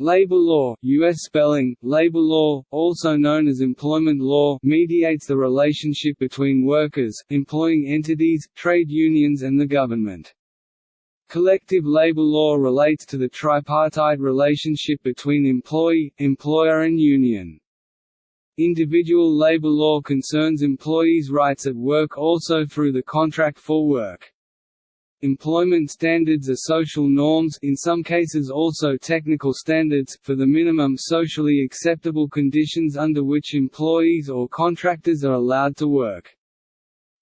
Labor law US spelling, labor law, also known as employment law mediates the relationship between workers, employing entities, trade unions and the government. Collective labor law relates to the tripartite relationship between employee, employer and union. Individual labor law concerns employees' rights at work also through the contract for work. Employment standards are social norms in some cases also technical standards for the minimum socially acceptable conditions under which employees or contractors are allowed to work.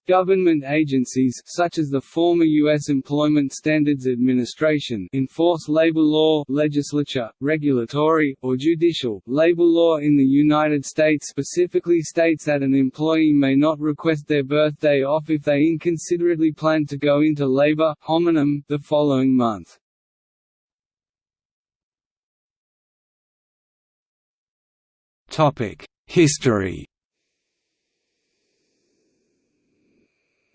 Government agencies such as the former U.S. Employment Standards Administration enforce labor law legislature, regulatory, or judicial. Labor law in the United States specifically states that an employee may not request their birthday off if they inconsiderately plan to go into labor homonym the following month. History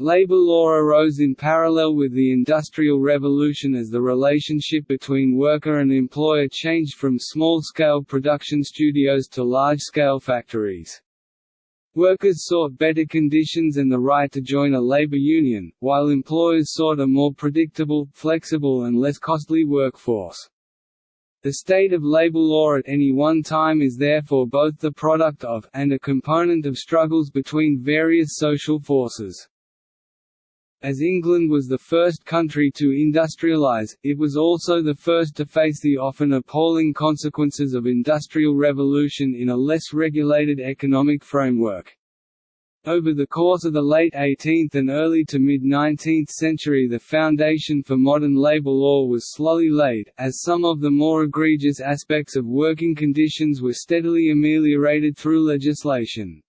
Labor law arose in parallel with the Industrial Revolution as the relationship between worker and employer changed from small-scale production studios to large-scale factories. Workers sought better conditions and the right to join a labor union, while employers sought a more predictable, flexible and less costly workforce. The state of labor law at any one time is therefore both the product of, and a component of struggles between various social forces. As England was the first country to industrialise, it was also the first to face the often appalling consequences of industrial revolution in a less regulated economic framework. Over the course of the late 18th and early to mid-19th century the foundation for modern labor law was slowly laid, as some of the more egregious aspects of working conditions were steadily ameliorated through legislation.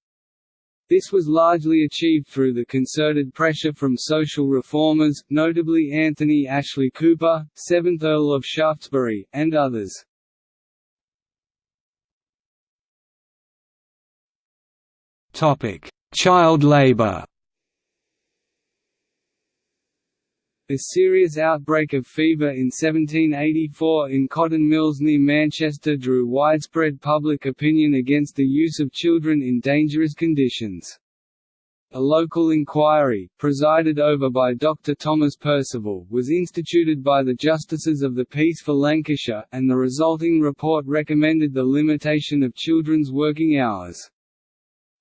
This was largely achieved through the concerted pressure from social reformers, notably Anthony Ashley Cooper, 7th Earl of Shaftesbury, and others. Child labour A serious outbreak of fever in 1784 in cotton mills near Manchester drew widespread public opinion against the use of children in dangerous conditions. A local inquiry, presided over by Dr. Thomas Percival, was instituted by the Justices of the Peace for Lancashire, and the resulting report recommended the limitation of children's working hours.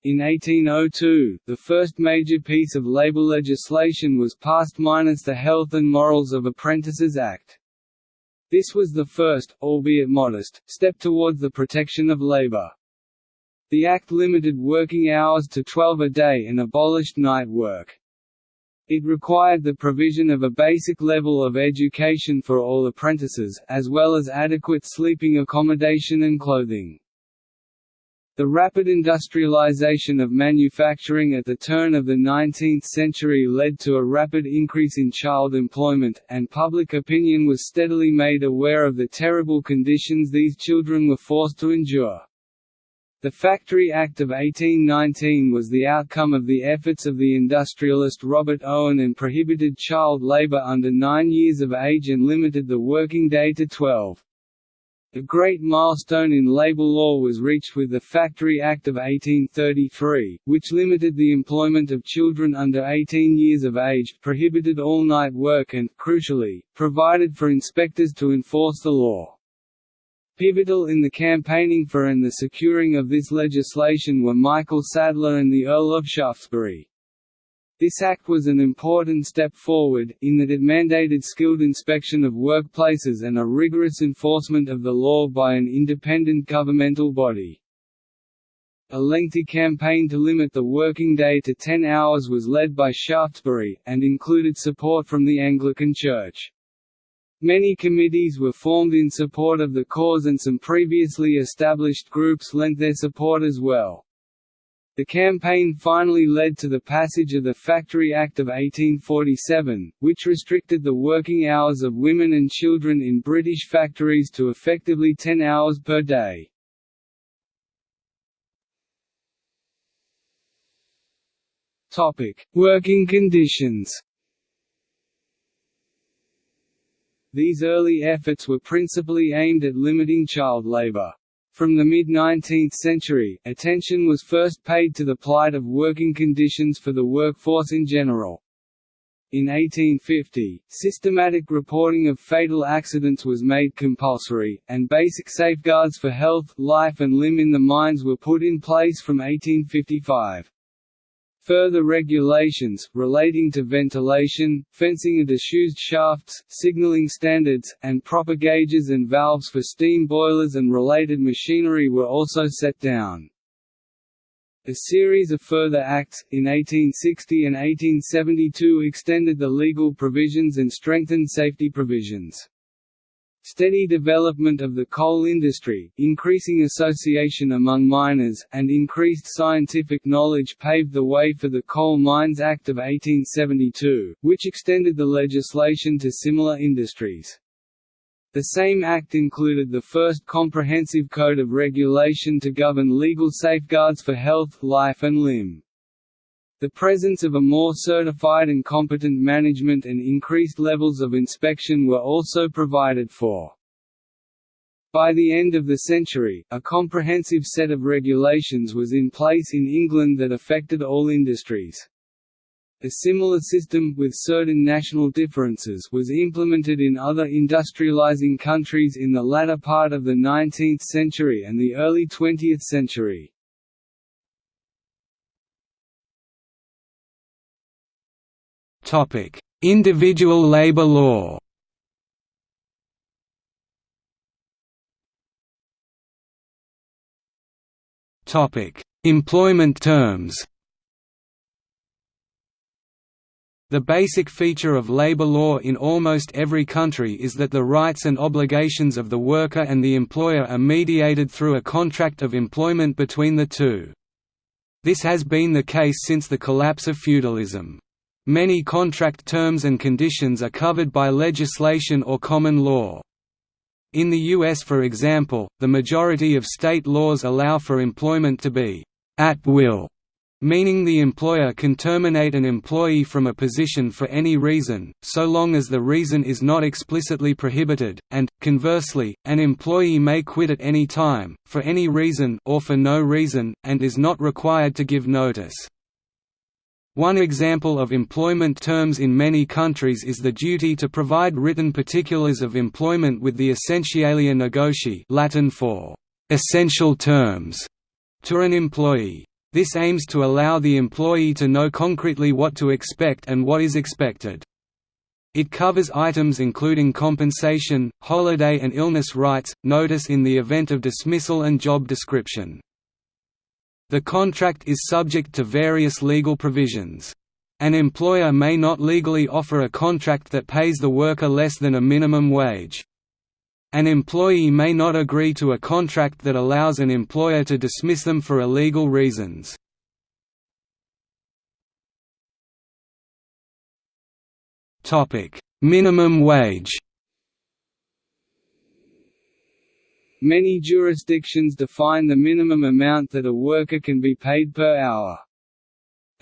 In 1802, the first major piece of labour legislation was passed minus the Health and Morals of Apprentices Act. This was the first, albeit modest, step towards the protection of labour. The Act limited working hours to 12 a day and abolished night work. It required the provision of a basic level of education for all apprentices, as well as adequate sleeping accommodation and clothing. The rapid industrialization of manufacturing at the turn of the 19th century led to a rapid increase in child employment, and public opinion was steadily made aware of the terrible conditions these children were forced to endure. The Factory Act of 1819 was the outcome of the efforts of the industrialist Robert Owen and prohibited child labor under nine years of age and limited the working day to 12. A great milestone in labour law was reached with the Factory Act of 1833, which limited the employment of children under 18 years of age, prohibited all-night work and, crucially, provided for inspectors to enforce the law. Pivotal in the campaigning for and the securing of this legislation were Michael Sadler and the Earl of Shaftesbury. This act was an important step forward, in that it mandated skilled inspection of workplaces and a rigorous enforcement of the law by an independent governmental body. A lengthy campaign to limit the working day to 10 hours was led by Shaftesbury, and included support from the Anglican Church. Many committees were formed in support of the cause and some previously established groups lent their support as well. The campaign finally led to the passage of the Factory Act of 1847, which restricted the working hours of women and children in British factories to effectively 10 hours per day. Working conditions These early efforts were principally aimed at limiting child labor. From the mid-19th century, attention was first paid to the plight of working conditions for the workforce in general. In 1850, systematic reporting of fatal accidents was made compulsory, and basic safeguards for health, life and limb in the mines were put in place from 1855. Further regulations, relating to ventilation, fencing of disused shafts, signaling standards, and proper gauges and valves for steam boilers and related machinery were also set down. A series of further acts, in 1860 and 1872 extended the legal provisions and strengthened safety provisions. Steady development of the coal industry, increasing association among miners, and increased scientific knowledge paved the way for the Coal Mines Act of 1872, which extended the legislation to similar industries. The same act included the first comprehensive code of regulation to govern legal safeguards for health, life and limb. The presence of a more certified and competent management and increased levels of inspection were also provided for. By the end of the century, a comprehensive set of regulations was in place in England that affected all industries. A similar system, with certain national differences, was implemented in other industrializing countries in the latter part of the 19th century and the early 20th century. Individual labor law. Topic: Employment terms. The basic feature of labor law in almost every country is that the rights and obligations of the worker and the employer are mediated through a contract of employment between the two. This has been the case since the collapse of feudalism. Many contract terms and conditions are covered by legislation or common law. In the U.S. for example, the majority of state laws allow for employment to be «at will», meaning the employer can terminate an employee from a position for any reason, so long as the reason is not explicitly prohibited, and, conversely, an employee may quit at any time, for any reason or for no reason, and is not required to give notice. One example of employment terms in many countries is the duty to provide written particulars of employment with the essentialia negotii Latin for «essential terms» to an employee. This aims to allow the employee to know concretely what to expect and what is expected. It covers items including compensation, holiday and illness rights, notice in the event of dismissal and job description. The contract is subject to various legal provisions. An employer may not legally offer a contract that pays the worker less than a minimum wage. An employee may not agree to a contract that allows an employer to dismiss them for illegal reasons. Minimum wage Many jurisdictions define the minimum amount that a worker can be paid per hour.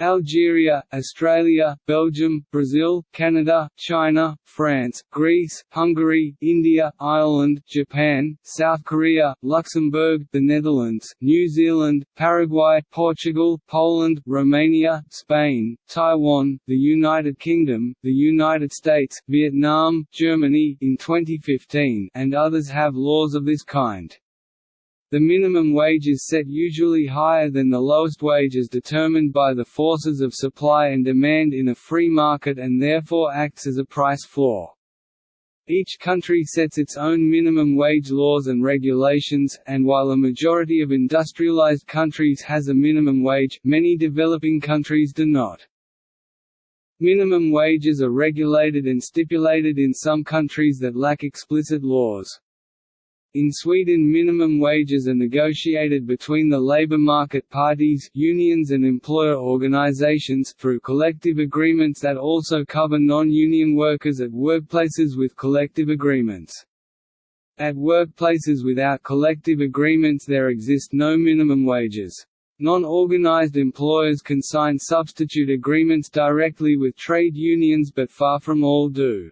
Algeria, Australia, Belgium, Brazil, Canada, China, France, Greece, Hungary, India, Ireland, Japan, South Korea, Luxembourg, the Netherlands, New Zealand, Paraguay, Portugal, Poland, Romania, Spain, Taiwan, the United Kingdom, the United States, Vietnam, Germany in 2015, and others have laws of this kind. The minimum wage is set usually higher than the lowest wage as determined by the forces of supply and demand in a free market and therefore acts as a price floor. Each country sets its own minimum wage laws and regulations, and while a majority of industrialized countries has a minimum wage, many developing countries do not. Minimum wages are regulated and stipulated in some countries that lack explicit laws. In Sweden minimum wages are negotiated between the labour market parties unions and employer organizations through collective agreements that also cover non-union workers at workplaces with collective agreements. At workplaces without collective agreements there exist no minimum wages. Non-organized employers can sign substitute agreements directly with trade unions but far from all do.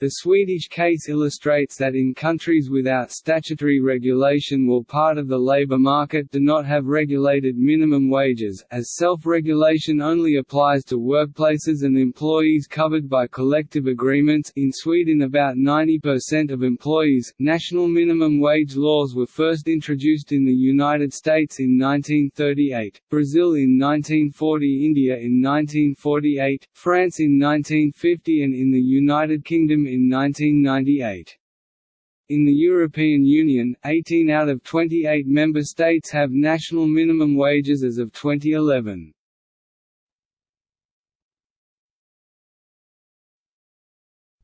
The Swedish case illustrates that in countries without statutory regulation or part of the labour market do not have regulated minimum wages, as self-regulation only applies to workplaces and employees covered by collective agreements in Sweden about 90% of employees. National minimum wage laws were first introduced in the United States in 1938, Brazil in 1940 India in 1948, France in 1950 and in the United Kingdom in 1998. In the European Union, 18 out of 28 member states have national minimum wages as of 2011.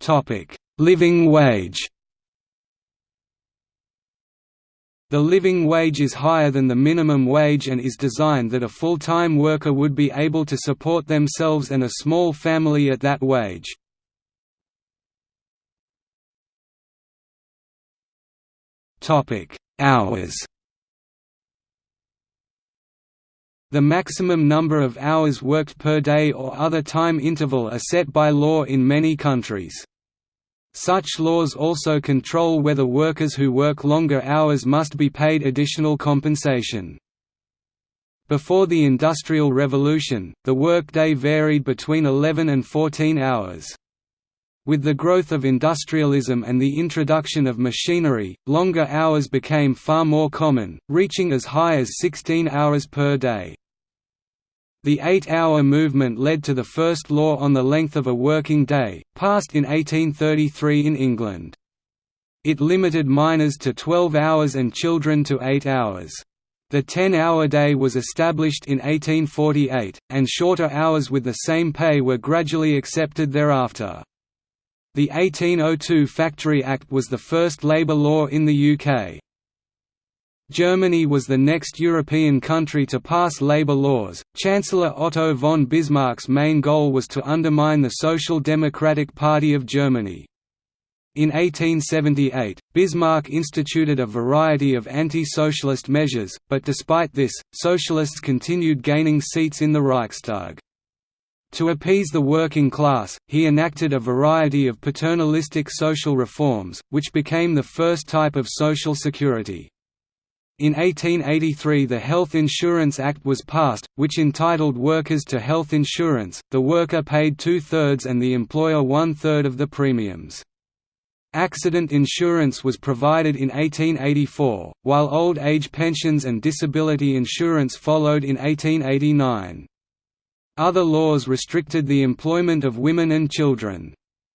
Topic: Living wage. The living wage is higher than the minimum wage and is designed that a full-time worker would be able to support themselves and a small family at that wage. Topic: Hours. The maximum number of hours worked per day or other time interval are set by law in many countries. Such laws also control whether workers who work longer hours must be paid additional compensation. Before the Industrial Revolution, the workday varied between 11 and 14 hours. With the growth of industrialism and the introduction of machinery, longer hours became far more common, reaching as high as 16 hours per day. The eight-hour movement led to the first law on the length of a working day, passed in 1833 in England. It limited minors to 12 hours and children to 8 hours. The 10-hour day was established in 1848, and shorter hours with the same pay were gradually accepted thereafter. The 1802 Factory Act was the first labour law in the UK. Germany was the next European country to pass labour laws. Chancellor Otto von Bismarck's main goal was to undermine the Social Democratic Party of Germany. In 1878, Bismarck instituted a variety of anti-socialist measures, but despite this, socialists continued gaining seats in the Reichstag. To appease the working class, he enacted a variety of paternalistic social reforms, which became the first type of social security. In 1883 the Health Insurance Act was passed, which entitled workers to health insurance, the worker paid two-thirds and the employer one-third of the premiums. Accident insurance was provided in 1884, while old age pensions and disability insurance followed in 1889. Other laws restricted the employment of women and children.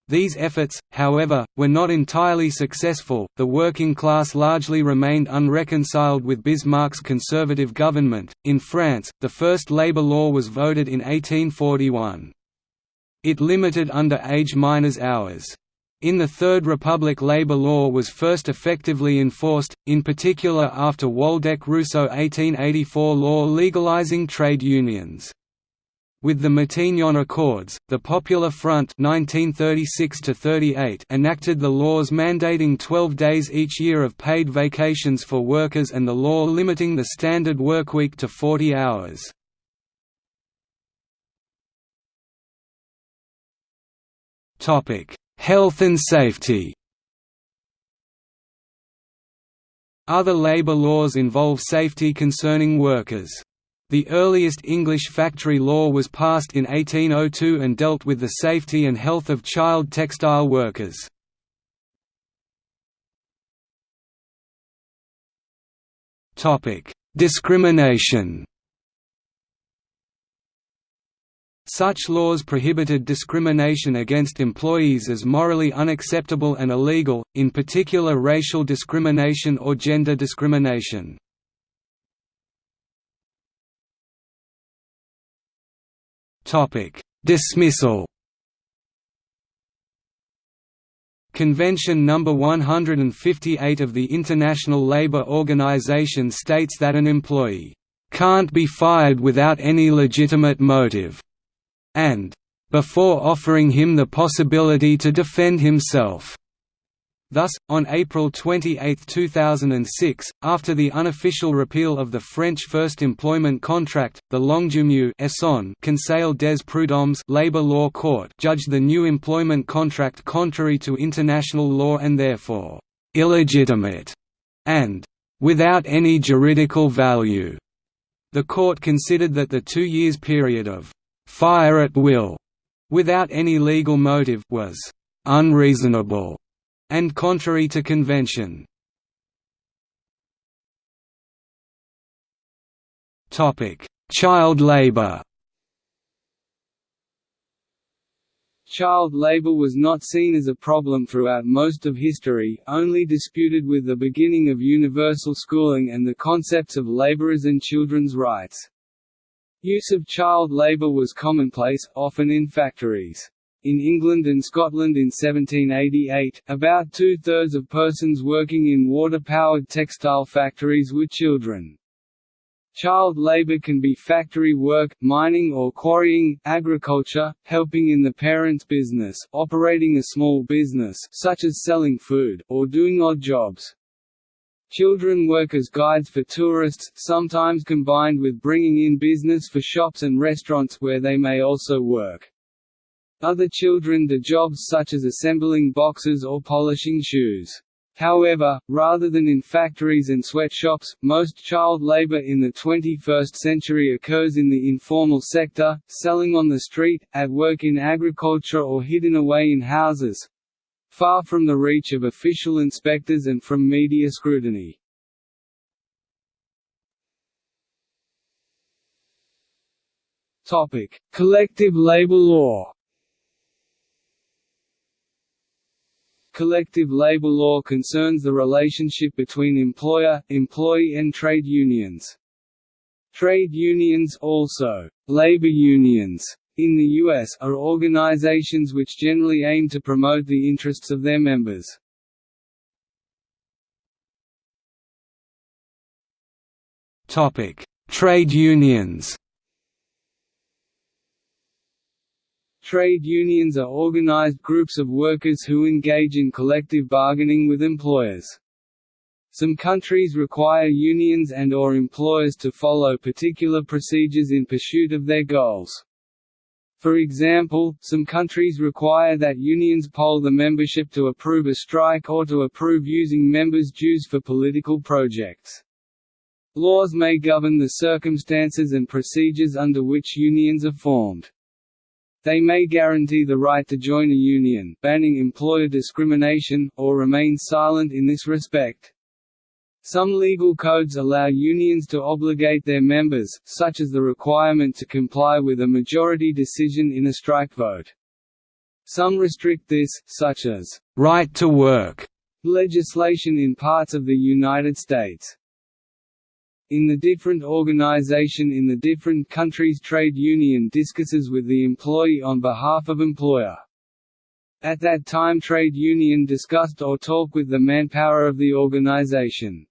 These efforts, however, were not entirely successful. The working class largely remained unreconciled with Bismarck's conservative government. In France, the first labor law was voted in 1841. It limited underage minors' hours. In the Third Republic labor law was first effectively enforced, in particular after Waldeck-Rousseau 1884 law legalizing trade unions. With the Matignon Accords, the Popular Front 1936 enacted the laws mandating 12 days each year of paid vacations for workers and the law limiting the standard workweek to 40 hours. Health and safety Other labor laws involve safety concerning workers. The earliest English factory law was passed in 1802 and dealt with the safety and health of child textile workers. Discrimination Such laws prohibited discrimination against employees as morally unacceptable and illegal, in particular racial discrimination or gender discrimination. Topic: Dismissal. Convention No. 158 of the International Labour Organization states that an employee can't be fired without any legitimate motive, and before offering him the possibility to defend himself. Thus, on April 28, 2006, after the unofficial repeal of the French First Employment Contract, the Longjumeau Conseil des Prud'hommes labor law court judged the new employment contract contrary to international law and therefore illegitimate and without any juridical value. The court considered that the two years period of fire at will, without any legal motive, was unreasonable and contrary to convention. Child labor Child labor was not seen as a problem throughout most of history, only disputed with the beginning of universal schooling and the concepts of laborers and children's rights. Use of child labor was commonplace, often in factories. In England and Scotland in 1788, about two-thirds of persons working in water-powered textile factories were children. Child labor can be factory work, mining or quarrying, agriculture, helping in the parent's business, operating a small business such as selling food, or doing odd jobs. Children work as guides for tourists, sometimes combined with bringing in business for shops and restaurants where they may also work. Other children do jobs such as assembling boxes or polishing shoes. However, rather than in factories and sweatshops, most child labor in the 21st century occurs in the informal sector, selling on the street, at work in agriculture or hidden away in houses far from the reach of official inspectors and from media scrutiny. Collective labor law Collective labor law concerns the relationship between employer, employee and trade unions. Trade unions also, labor unions, in the U.S., are organizations which generally aim to promote the interests of their members. Topic: Trade unions Trade unions are organized groups of workers who engage in collective bargaining with employers. Some countries require unions and or employers to follow particular procedures in pursuit of their goals. For example, some countries require that unions poll the membership to approve a strike or to approve using members' dues for political projects. Laws may govern the circumstances and procedures under which unions are formed. They may guarantee the right to join a union, banning employer discrimination, or remain silent in this respect. Some legal codes allow unions to obligate their members, such as the requirement to comply with a majority decision in a strike vote. Some restrict this, such as, "'right to work' legislation in parts of the United States in the different organization in the different countries trade union discusses with the employee on behalf of employer. At that time trade union discussed or talk with the manpower of the organization.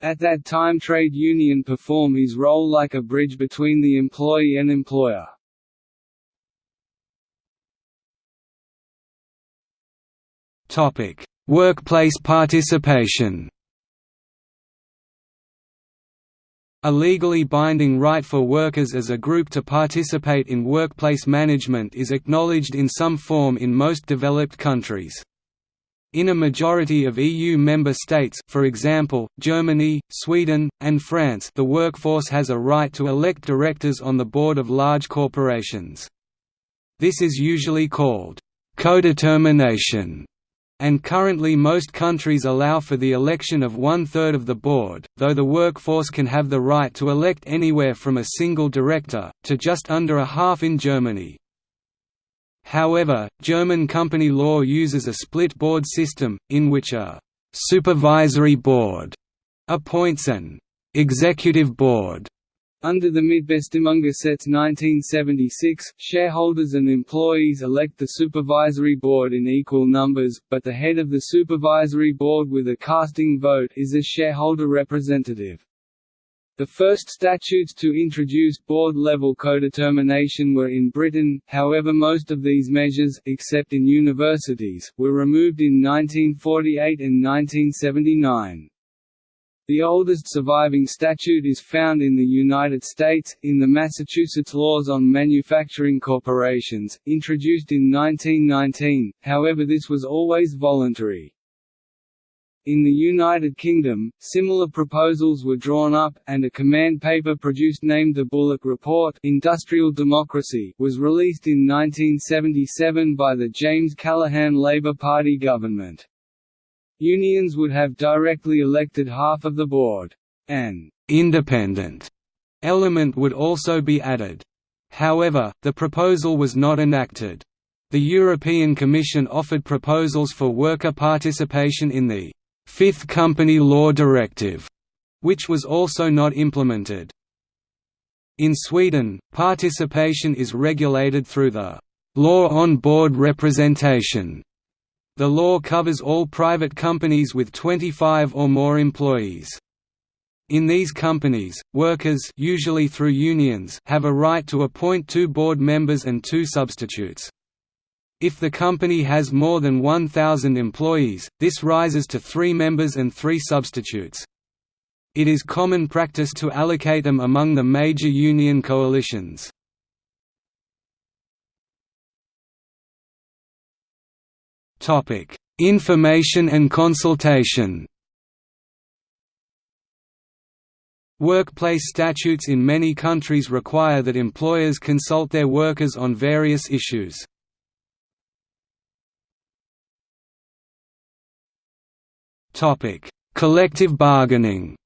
At that time trade union perform his role like a bridge between the employee and employer. Workplace participation A legally binding right for workers as a group to participate in workplace management is acknowledged in some form in most developed countries. In a majority of EU member states for example, Germany, Sweden, and France the workforce has a right to elect directors on the board of large corporations. This is usually called «codetermination» and currently most countries allow for the election of one-third of the board, though the workforce can have the right to elect anywhere from a single director, to just under a half in Germany. However, German company law uses a split board system, in which a «supervisory board» appoints an «executive board» Under the Mitbestimmungsgesetz 1976, shareholders and employees elect the supervisory board in equal numbers, but the head of the supervisory board with a casting vote is a shareholder representative. The first statutes to introduce board-level codetermination were in Britain, however most of these measures, except in universities, were removed in 1948 and 1979. The oldest surviving statute is found in the United States, in the Massachusetts Laws on Manufacturing Corporations, introduced in 1919, however this was always voluntary. In the United Kingdom, similar proposals were drawn up, and a command paper produced named the Bullock Report Industrial Democracy was released in 1977 by the James Callaghan Labour Party government. Unions would have directly elected half of the board. An «independent» element would also be added. However, the proposal was not enacted. The European Commission offered proposals for worker participation in the Fifth Company Law Directive, which was also not implemented. In Sweden, participation is regulated through the Law on Board Representation. The law covers all private companies with 25 or more employees. In these companies, workers usually through unions have a right to appoint two board members and two substitutes. If the company has more than 1,000 employees, this rises to three members and three substitutes. It is common practice to allocate them among the major union coalitions. Information and consultation Workplace statutes in many countries require that employers consult their workers on various issues. Topic: Collective bargaining.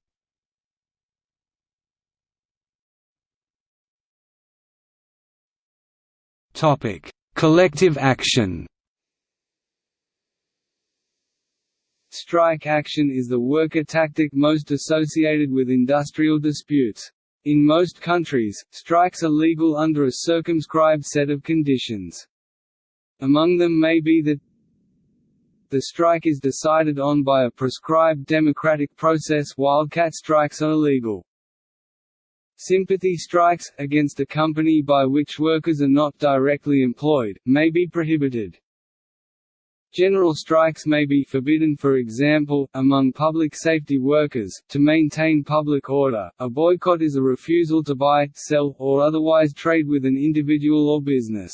Topic: Collective action. Strike action is the worker tactic most associated with industrial disputes. In most countries, strikes are legal under a circumscribed set of conditions. Among them may be that the strike is decided on by a prescribed democratic process wildcat strikes are illegal. Sympathy strikes, against a company by which workers are not directly employed, may be prohibited. General strikes may be forbidden for example, among public safety workers, to maintain public order. A boycott is a refusal to buy, sell, or otherwise trade with an individual or business.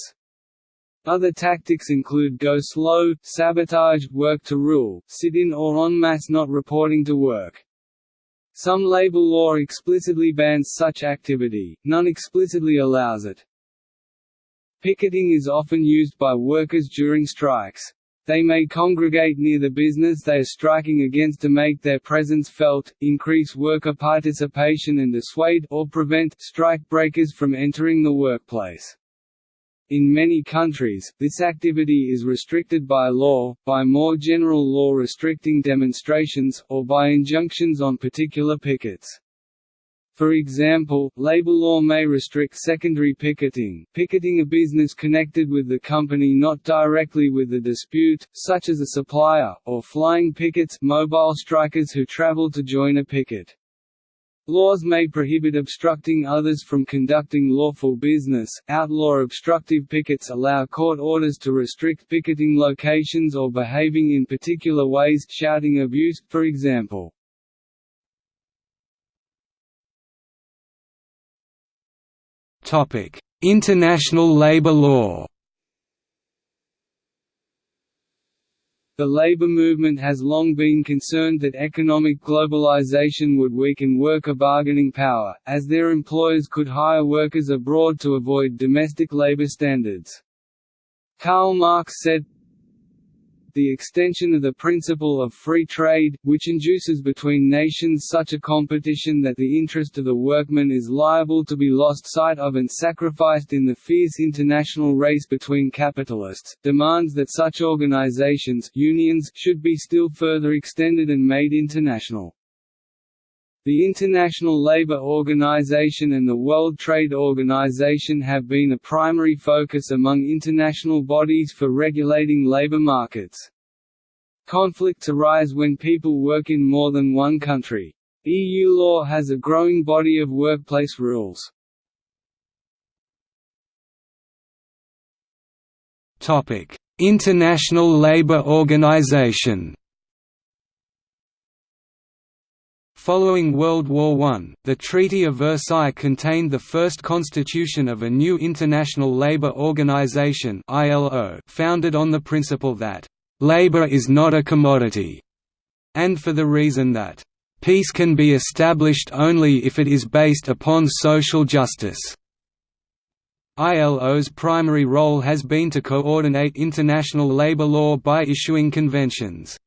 Other tactics include go slow, sabotage, work to rule, sit-in or en masse not reporting to work. Some labor law explicitly bans such activity, none explicitly allows it. Picketing is often used by workers during strikes. They may congregate near the business they are striking against to make their presence felt, increase worker participation and dissuade or prevent strike breakers from entering the workplace. In many countries, this activity is restricted by law, by more general law restricting demonstrations, or by injunctions on particular pickets. For example, labor law may restrict secondary picketing, picketing a business connected with the company not directly with the dispute, such as a supplier, or flying pickets mobile strikers who travel to join a picket. Laws may prohibit obstructing others from conducting lawful business. Outlaw obstructive pickets allow court orders to restrict picketing locations or behaving in particular ways, shouting abuse, for example. International labor law. The labor movement has long been concerned that economic globalization would weaken worker bargaining power, as their employers could hire workers abroad to avoid domestic labor standards. Karl Marx said, the extension of the principle of free trade, which induces between nations such a competition that the interest of the workman is liable to be lost sight of and sacrificed in the fierce international race between capitalists, demands that such organizations unions should be still further extended and made international. The International Labour Organization and the World Trade Organization have been a primary focus among international bodies for regulating labor markets. Conflicts arise when people work in more than one country. EU law has a growing body of workplace rules. International Labour Organization Following World War I, the Treaty of Versailles contained the first constitution of a new International Labour Organization founded on the principle that, "...labour is not a commodity", and for the reason that, "...peace can be established only if it is based upon social justice." ILO's primary role has been to coordinate international labour law by issuing conventions.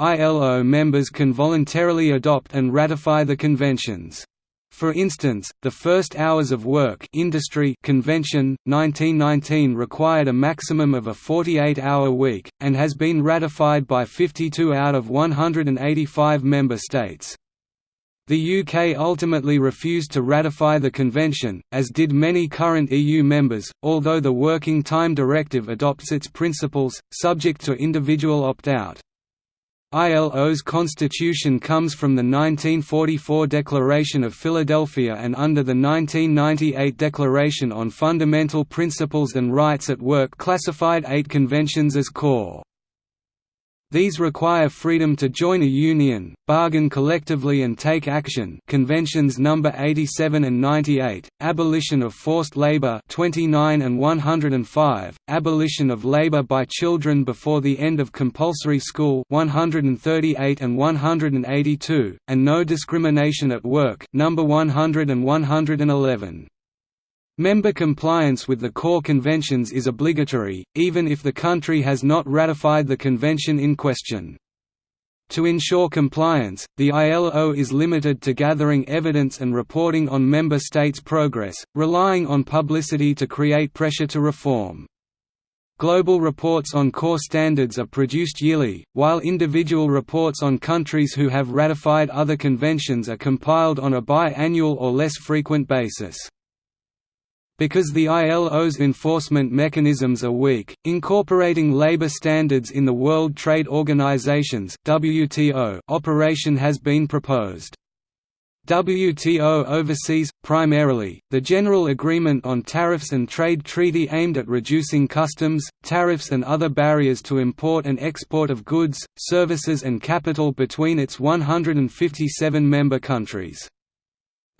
ILO members can voluntarily adopt and ratify the conventions. For instance, the First Hours of Work Industry Convention, 1919 required a maximum of a 48-hour week, and has been ratified by 52 out of 185 member states. The UK ultimately refused to ratify the convention, as did many current EU members, although the Working Time Directive adopts its principles, subject to individual opt-out. ILO's constitution comes from the 1944 Declaration of Philadelphia and under the 1998 Declaration on Fundamental Principles and Rights at Work classified eight conventions as core. These require freedom to join a union, bargain collectively and take action Conventions No. 87 and 98, Abolition of Forced Labor 29 and 105, Abolition of labor by children before the end of compulsory school 138 and 182, and No Discrimination at Work No. 100 and 111. Member compliance with the core conventions is obligatory, even if the country has not ratified the convention in question. To ensure compliance, the ILO is limited to gathering evidence and reporting on member states' progress, relying on publicity to create pressure to reform. Global reports on core standards are produced yearly, while individual reports on countries who have ratified other conventions are compiled on a bi-annual or less frequent basis. Because the ILO's enforcement mechanisms are weak, incorporating labor standards in the World Trade Organization's WTO operation has been proposed. WTO oversees, primarily, the General Agreement on Tariffs and Trade Treaty aimed at reducing customs, tariffs and other barriers to import and export of goods, services and capital between its 157 member countries.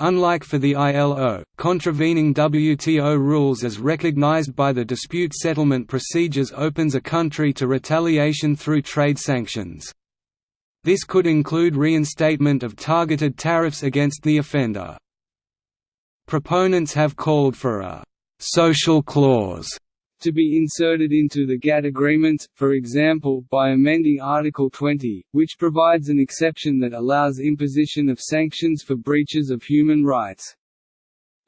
Unlike for the ILO, contravening WTO rules as recognized by the dispute settlement procedures opens a country to retaliation through trade sanctions. This could include reinstatement of targeted tariffs against the offender. Proponents have called for a «social clause» to be inserted into the GATT agreements, for example, by amending Article 20, which provides an exception that allows imposition of sanctions for breaches of human rights.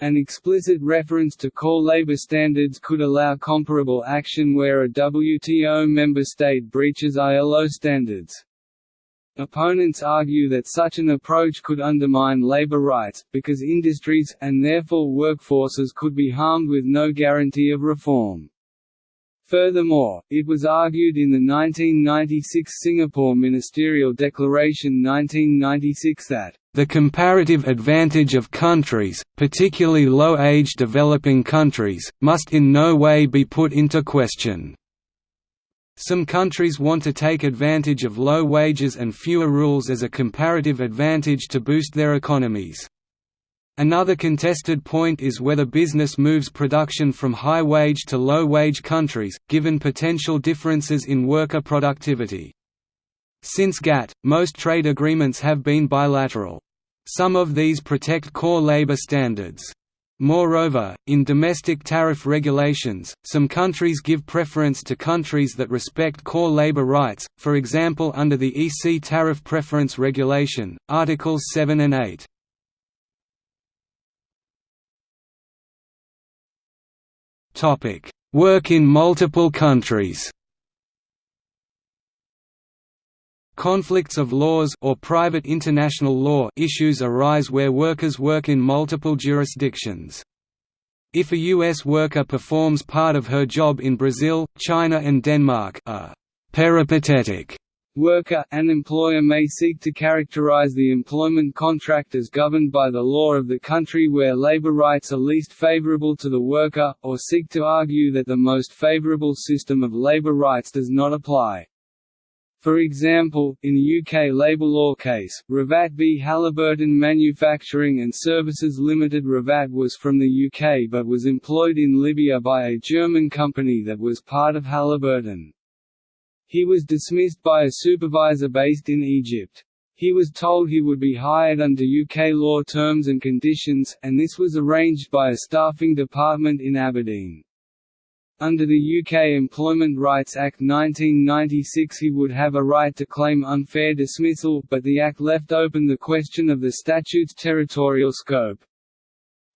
An explicit reference to core labor standards could allow comparable action where a WTO member state breaches ILO standards. Opponents argue that such an approach could undermine labor rights, because industries, and therefore workforces could be harmed with no guarantee of reform. Furthermore, it was argued in the 1996 Singapore Ministerial Declaration 1996 that the comparative advantage of countries, particularly low-age developing countries, must in no way be put into question. Some countries want to take advantage of low wages and fewer rules as a comparative advantage to boost their economies. Another contested point is whether business moves production from high-wage to low-wage countries, given potential differences in worker productivity. Since GATT, most trade agreements have been bilateral. Some of these protect core labor standards. Moreover, in domestic tariff regulations, some countries give preference to countries that respect core labor rights, for example under the EC Tariff Preference Regulation, Articles 7 and 8. Work in multiple countries. Conflicts of laws or private international law issues arise where workers work in multiple jurisdictions. If a U.S. worker performs part of her job in Brazil, China and Denmark a peripatetic Worker – An employer may seek to characterize the employment contract as governed by the law of the country where labor rights are least favorable to the worker, or seek to argue that the most favorable system of labor rights does not apply. For example, in UK labour law case, Ravat v Halliburton Manufacturing and Services Limited Ravat was from the UK but was employed in Libya by a German company that was part of Halliburton. He was dismissed by a supervisor based in Egypt. He was told he would be hired under UK law terms and conditions, and this was arranged by a staffing department in Aberdeen. Under the UK Employment Rights Act 1996 he would have a right to claim unfair dismissal, but the Act left open the question of the statute's territorial scope.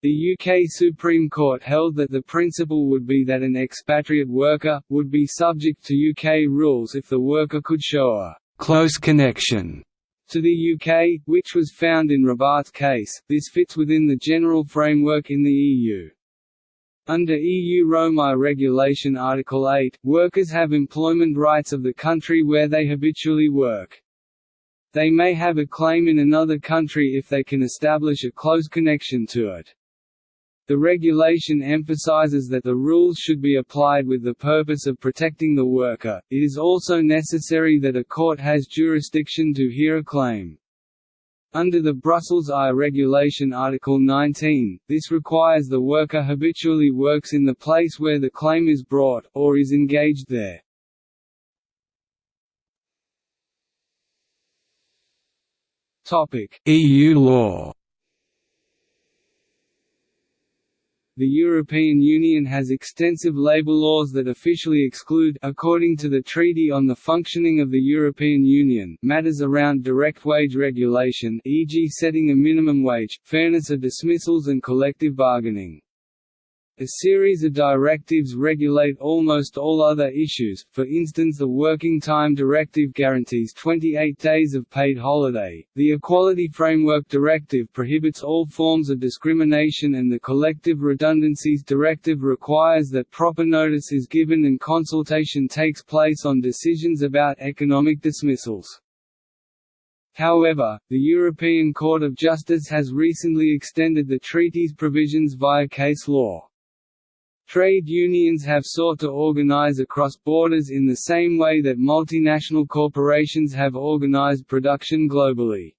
The UK Supreme Court held that the principle would be that an expatriate worker, would be subject to UK rules if the worker could show a «close connection» to the UK, which was found in Ravat's case. This fits within the general framework in the EU. Under EU Roma Regulation Article 8, workers have employment rights of the country where they habitually work. They may have a claim in another country if they can establish a close connection to it. The regulation emphasizes that the rules should be applied with the purpose of protecting the worker. It is also necessary that a court has jurisdiction to hear a claim. Under the Brussels I regulation Article 19, this requires the worker habitually works in the place where the claim is brought, or is engaged there. EU law The European Union has extensive labour laws that officially exclude according to the Treaty on the Functioning of the European Union matters around direct wage regulation e.g. setting a minimum wage, fairness of dismissals and collective bargaining. A series of directives regulate almost all other issues, for instance the Working Time Directive guarantees 28 days of paid holiday, the Equality Framework Directive prohibits all forms of discrimination and the Collective Redundancies Directive requires that proper notice is given and consultation takes place on decisions about economic dismissals. However, the European Court of Justice has recently extended the treaty's provisions via case law. Trade unions have sought to organize across borders in the same way that multinational corporations have organized production globally.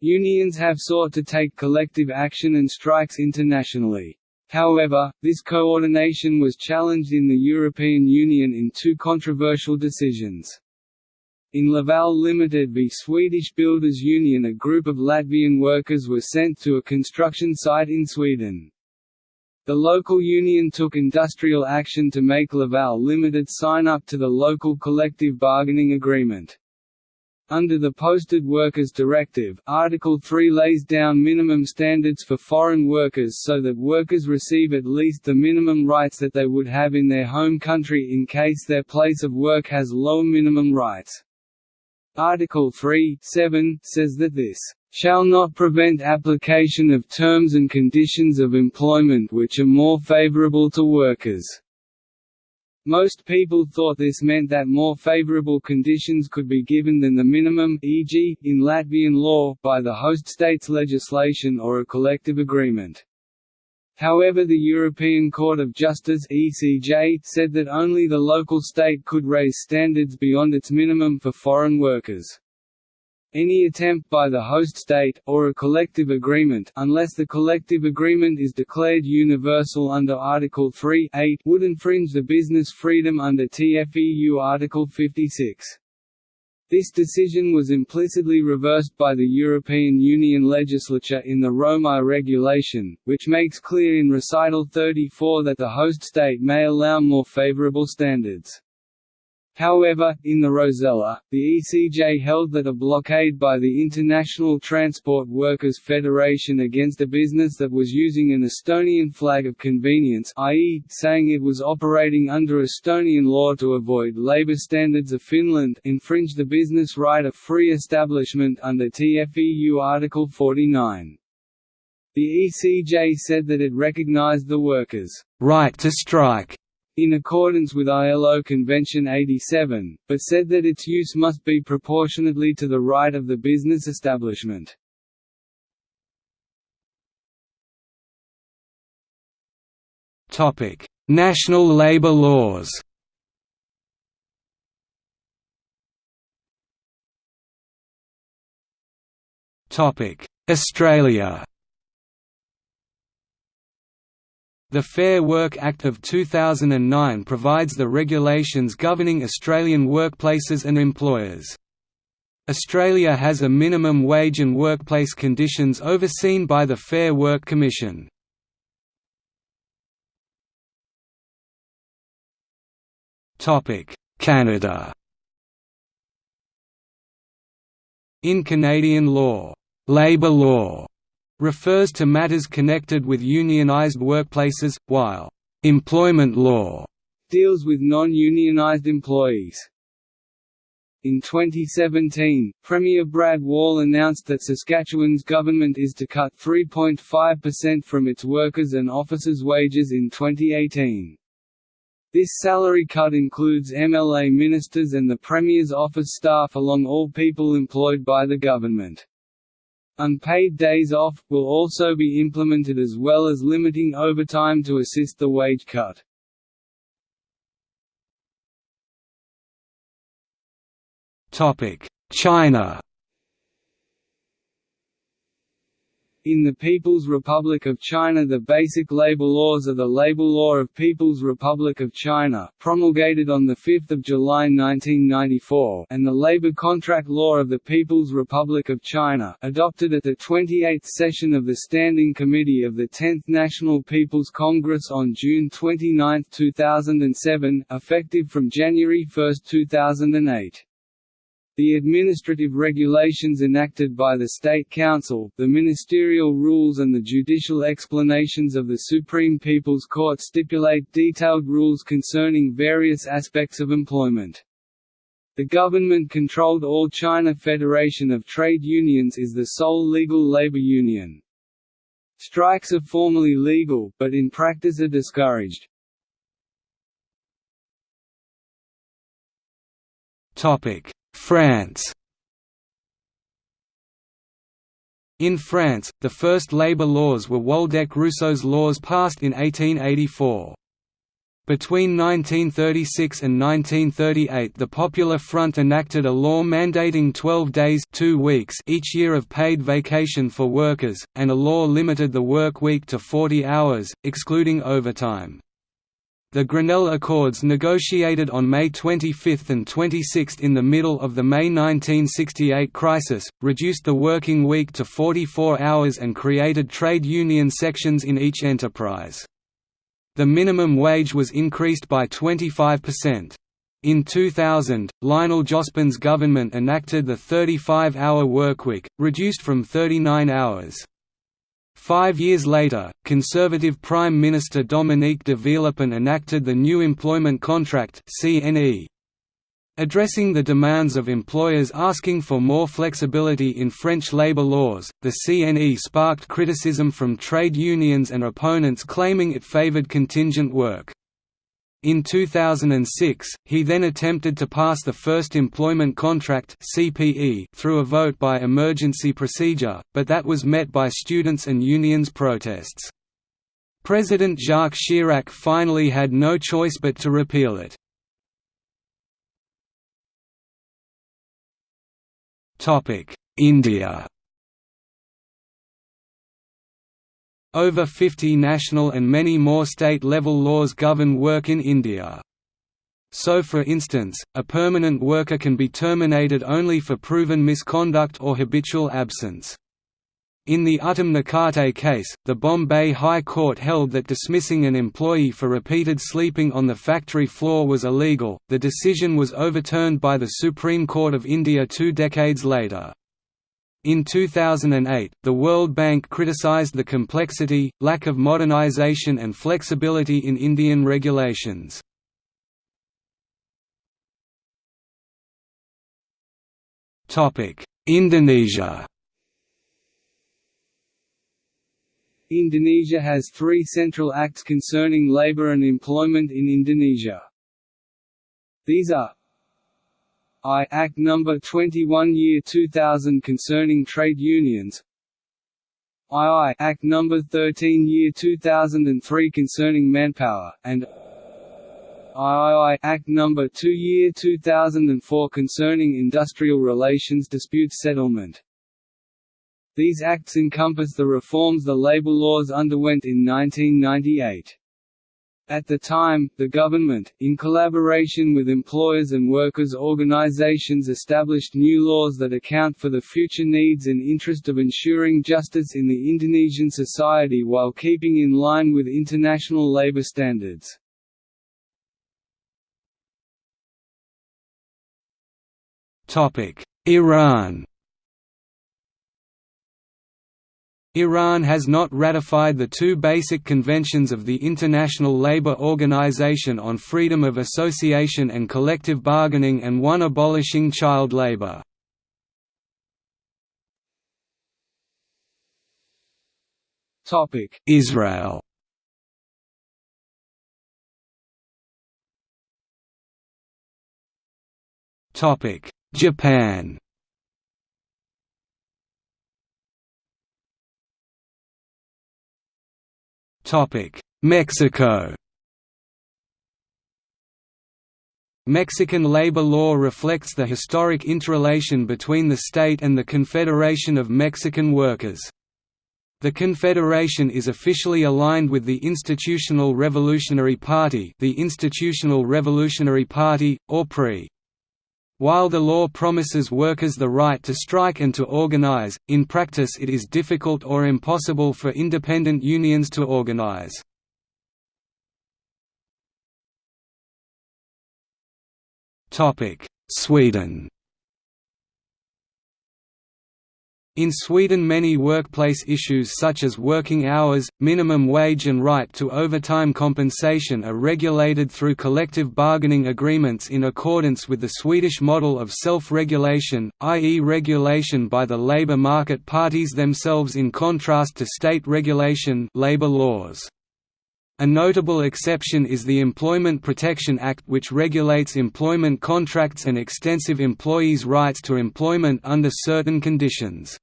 Unions have sought to take collective action and strikes internationally. However, this coordination was challenged in the European Union in two controversial decisions. In Laval Limited v Swedish Builders Union a group of Latvian workers were sent to a construction site in Sweden. The local union took industrial action to make Laval Limited sign up to the local collective bargaining agreement. Under the Posted Workers Directive, Article 3 lays down minimum standards for foreign workers so that workers receive at least the minimum rights that they would have in their home country in case their place of work has low minimum rights. Article 3 7 says that this shall not prevent application of terms and conditions of employment which are more favorable to workers." Most people thought this meant that more favorable conditions could be given than the minimum e.g., in Latvian law, by the host state's legislation or a collective agreement. However the European Court of Justice ECJ said that only the local state could raise standards beyond its minimum for foreign workers. Any attempt by the host state, or a collective agreement unless the collective agreement is declared universal under Article 3 would infringe the business freedom under TFEU Article 56. This decision was implicitly reversed by the European Union legislature in the Roma regulation, which makes clear in Recital 34 that the host state may allow more favorable standards. However, in the Rosella, the ECJ held that a blockade by the International Transport Workers Federation against a business that was using an Estonian flag of convenience i.e., saying it was operating under Estonian law to avoid labour standards of Finland infringed the business right of free establishment under TFEU Article 49. The ECJ said that it recognized the workers' right to strike in accordance with ILO Convention 87, but said that its use must be proportionately to the right of the business establishment. National labour laws Australia The Fair Work Act of 2009 provides the regulations governing Australian workplaces and employers. Australia has a minimum wage and workplace conditions overseen by the Fair Work Commission. Canada In Canadian law, labour law refers to matters connected with unionized workplaces, while employment law deals with non-unionized employees. In 2017, Premier Brad Wall announced that Saskatchewan's government is to cut 3.5% from its workers' and officers' wages in 2018. This salary cut includes MLA ministers and the Premier's office staff along all people employed by the government. Unpaid days off, will also be implemented as well as limiting overtime to assist the wage cut. China In the People's Republic of China the basic labor laws are the Labor Law of People's Republic of China promulgated on 5 July 1994 and the Labor Contract Law of the People's Republic of China adopted at the 28th session of the Standing Committee of the 10th National People's Congress on June 29, 2007 effective from January 1, 2008. The administrative regulations enacted by the State Council, the ministerial rules and the judicial explanations of the Supreme People's Court stipulate detailed rules concerning various aspects of employment. The government-controlled All China Federation of Trade Unions is the sole legal labor union. Strikes are formally legal, but in practice are discouraged. Topic: France In France, the first labour laws were Waldeck-Rousseau's laws passed in 1884. Between 1936 and 1938 the Popular Front enacted a law mandating 12 days two weeks each year of paid vacation for workers, and a law limited the work week to 40 hours, excluding overtime. The Grenelle Accords negotiated on May 25 and 26 in the middle of the May 1968 crisis, reduced the working week to 44 hours and created trade union sections in each enterprise. The minimum wage was increased by 25%. In 2000, Lionel Jospin's government enacted the 35-hour workweek, reduced from 39 hours. Five years later, Conservative Prime Minister Dominique de Villepin enacted the New Employment Contract Addressing the demands of employers asking for more flexibility in French labour laws, the CNE sparked criticism from trade unions and opponents claiming it favoured contingent work. In 2006, he then attempted to pass the First Employment Contract (CPE) through a vote by emergency procedure, but that was met by students and unions' protests. President Jacques Chirac finally had no choice but to repeal it. India Over 50 national and many more state-level laws govern work in India. So for instance, a permanent worker can be terminated only for proven misconduct or habitual absence. In the Uttam Nakate case, the Bombay High Court held that dismissing an employee for repeated sleeping on the factory floor was illegal. The decision was overturned by the Supreme Court of India two decades later. In 2008, the World Bank criticized the complexity, lack of modernization and flexibility in Indian regulations. Indonesia Indonesia has three central acts concerning labor and employment in Indonesia. These are I Act No. 21 Year 2000 concerning trade unions II Act No. 13 Year 2003 concerning manpower, and III Act No. 2 Year 2004 concerning industrial relations dispute settlement. These acts encompass the reforms the labor laws underwent in 1998. At the time, the government, in collaboration with employers and workers' organizations established new laws that account for the future needs and interest of ensuring justice in the Indonesian society while keeping in line with international labor standards. Iran Iran has not ratified the two basic conventions of the International Labour Organization on freedom of association and collective bargaining and one abolishing child labour. Israel Japan Mexico Mexican labor law reflects the historic interrelation between the state and the Confederation of Mexican Workers. The Confederation is officially aligned with the Institutional Revolutionary Party the Institutional Revolutionary Party, or PRI. While the law promises workers the right to strike and to organize, in practice it is difficult or impossible for independent unions to organize. Sweden In Sweden many workplace issues such as working hours, minimum wage and right to overtime compensation are regulated through collective bargaining agreements in accordance with the Swedish model of self-regulation, i.e. regulation by the labour market parties themselves in contrast to state regulation labor laws. A notable exception is the Employment Protection Act which regulates employment contracts and extensive employees' rights to employment under certain conditions.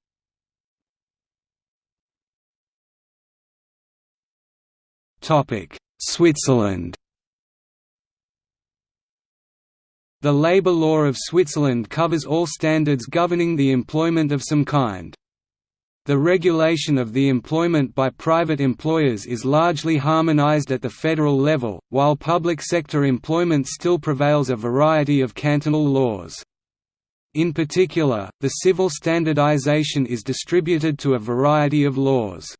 Switzerland The labour law of Switzerland covers all standards governing the employment of some kind. The regulation of the employment by private employers is largely harmonized at the federal level, while public sector employment still prevails a variety of cantonal laws. In particular, the civil standardization is distributed to a variety of laws.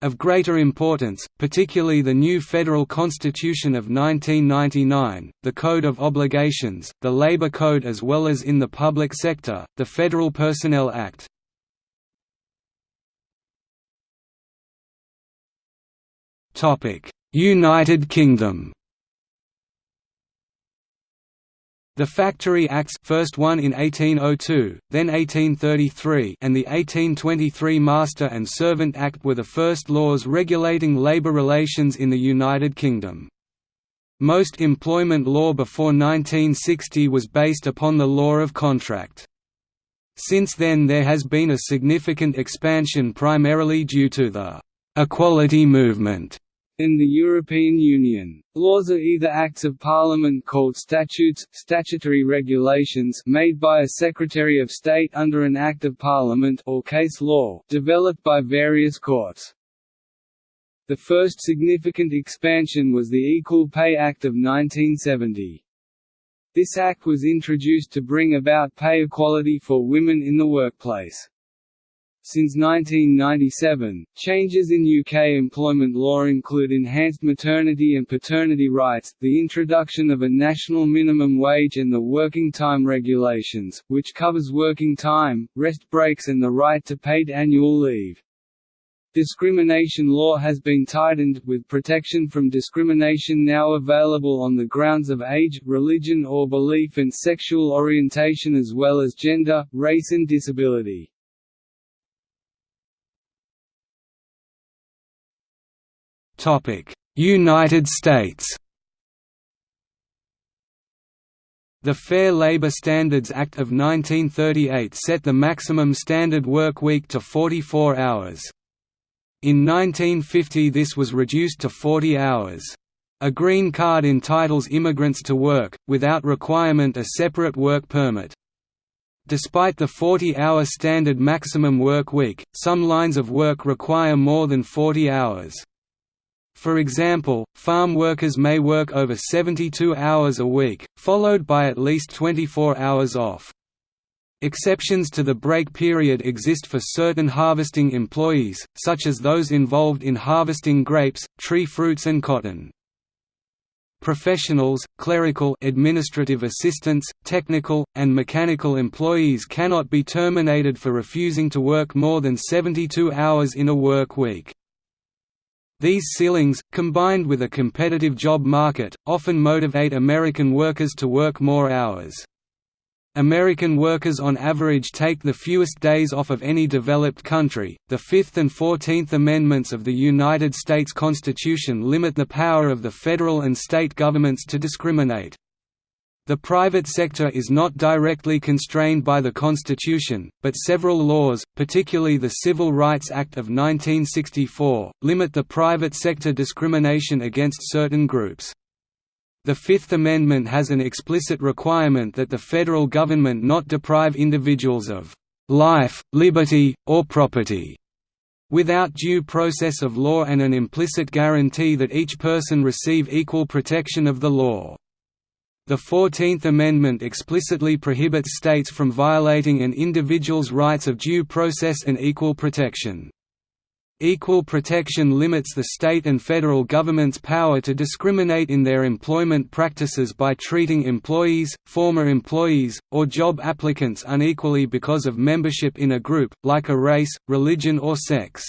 Of greater importance, particularly the new Federal Constitution of 1999, the Code of Obligations, the Labor Code as well as in the public sector, the Federal Personnel Act. United Kingdom The Factory Acts first one in 1802, then 1833 and the 1823 Master and Servant Act were the first laws regulating labour relations in the United Kingdom. Most employment law before 1960 was based upon the law of contract. Since then there has been a significant expansion primarily due to the «equality movement» In the European Union, laws are either acts of parliament called statutes, statutory regulations made by a Secretary of State under an Act of Parliament or case law, developed by various courts. The first significant expansion was the Equal Pay Act of 1970. This act was introduced to bring about pay equality for women in the workplace. Since 1997, changes in UK employment law include enhanced maternity and paternity rights, the introduction of a national minimum wage and the working time regulations, which covers working time, rest breaks and the right to paid annual leave. Discrimination law has been tightened, with protection from discrimination now available on the grounds of age, religion or belief and sexual orientation as well as gender, race and disability. United States The Fair Labor Standards Act of 1938 set the maximum standard work week to 44 hours. In 1950 this was reduced to 40 hours. A green card entitles immigrants to work, without requirement a separate work permit. Despite the 40-hour standard maximum work week, some lines of work require more than 40 hours. For example, farm workers may work over 72 hours a week, followed by at least 24 hours off. Exceptions to the break period exist for certain harvesting employees, such as those involved in harvesting grapes, tree fruits and cotton. Professionals, clerical administrative assistants, technical, and mechanical employees cannot be terminated for refusing to work more than 72 hours in a work week. These ceilings, combined with a competitive job market, often motivate American workers to work more hours. American workers on average take the fewest days off of any developed country. The Fifth and Fourteenth Amendments of the United States Constitution limit the power of the federal and state governments to discriminate. The private sector is not directly constrained by the Constitution, but several laws, particularly the Civil Rights Act of 1964, limit the private sector discrimination against certain groups. The Fifth Amendment has an explicit requirement that the federal government not deprive individuals of life, liberty, or property without due process of law and an implicit guarantee that each person receive equal protection of the law. The Fourteenth Amendment explicitly prohibits states from violating an individual's rights of due process and equal protection. Equal protection limits the state and federal government's power to discriminate in their employment practices by treating employees, former employees, or job applicants unequally because of membership in a group, like a race, religion or sex.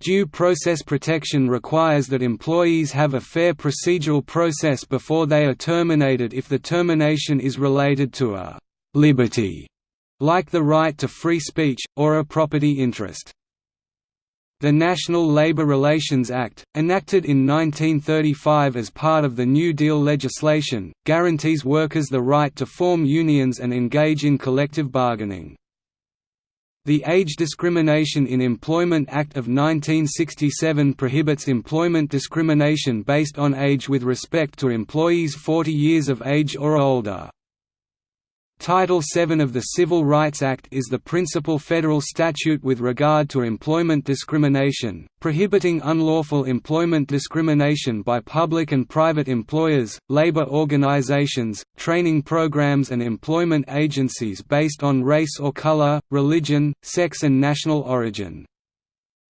Due process protection requires that employees have a fair procedural process before they are terminated if the termination is related to a «liberty», like the right to free speech, or a property interest. The National Labor Relations Act, enacted in 1935 as part of the New Deal legislation, guarantees workers the right to form unions and engage in collective bargaining. The Age Discrimination in Employment Act of 1967 prohibits employment discrimination based on age with respect to employees 40 years of age or older. Title VII of the Civil Rights Act is the principal federal statute with regard to employment discrimination, prohibiting unlawful employment discrimination by public and private employers, labor organizations, training programs and employment agencies based on race or color, religion, sex and national origin.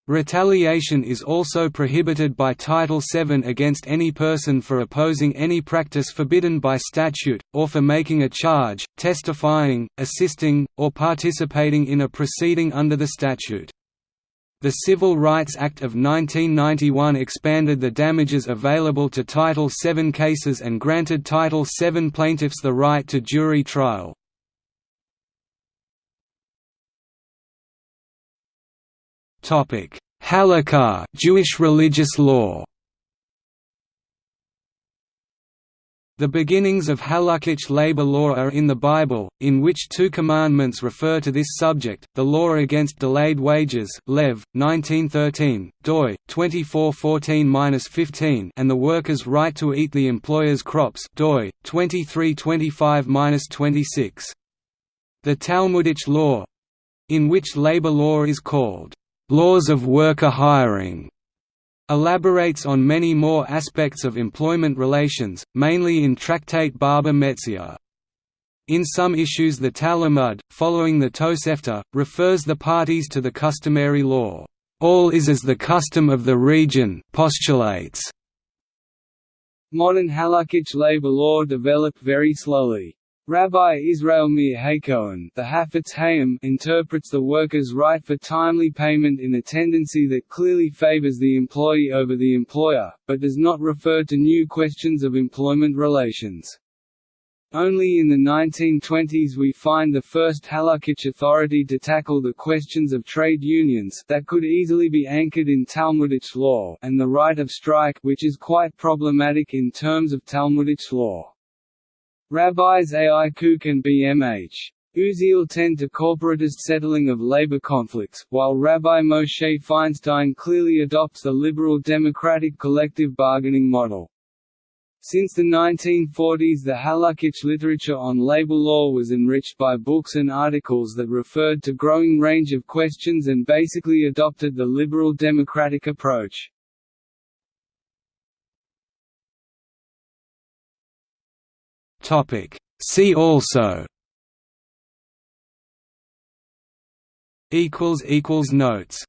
Retaliation is also prohibited by Title VII against any person for opposing any practice forbidden by statute, or for making a charge, testifying, assisting, or participating in a proceeding under the statute. The Civil Rights Act of 1991 expanded the damages available to Title VII cases and granted Title VII plaintiffs the right to jury trial. Topic: Halakha, Jewish religious law. The beginnings of halakhic labor law are in the Bible, in which two commandments refer to this subject, the law against delayed wages Lev, 1913, doi, 2414-15 and the worker's right to eat the employer's crops doi, 2325-26. The Talmudic law—in which labor law is called Laws of worker hiring elaborates on many more aspects of employment relations, mainly in Tractate Baba Metzia. In some issues the Talmud, following the Tosefta, refers the parties to the customary law. All is as the custom of the region postulates. Modern halakhic labor law developed very slowly. Rabbi Israel Meir HaKohen the Hafetz Haim interprets the worker's right for timely payment in a tendency that clearly favors the employee over the employer, but does not refer to new questions of employment relations. Only in the 1920s we find the first halakhic authority to tackle the questions of trade unions that could easily be anchored in Talmudic law and the right of strike which is quite problematic in terms of Talmudic law. Rabbis A.I. Kook and B.M.H. Uziel tend to corporatist settling of labor conflicts, while Rabbi Moshe Feinstein clearly adopts the liberal democratic collective bargaining model. Since the 1940s the halakhic literature on labor law was enriched by books and articles that referred to growing range of questions and basically adopted the liberal democratic approach. See also Equals equals Notes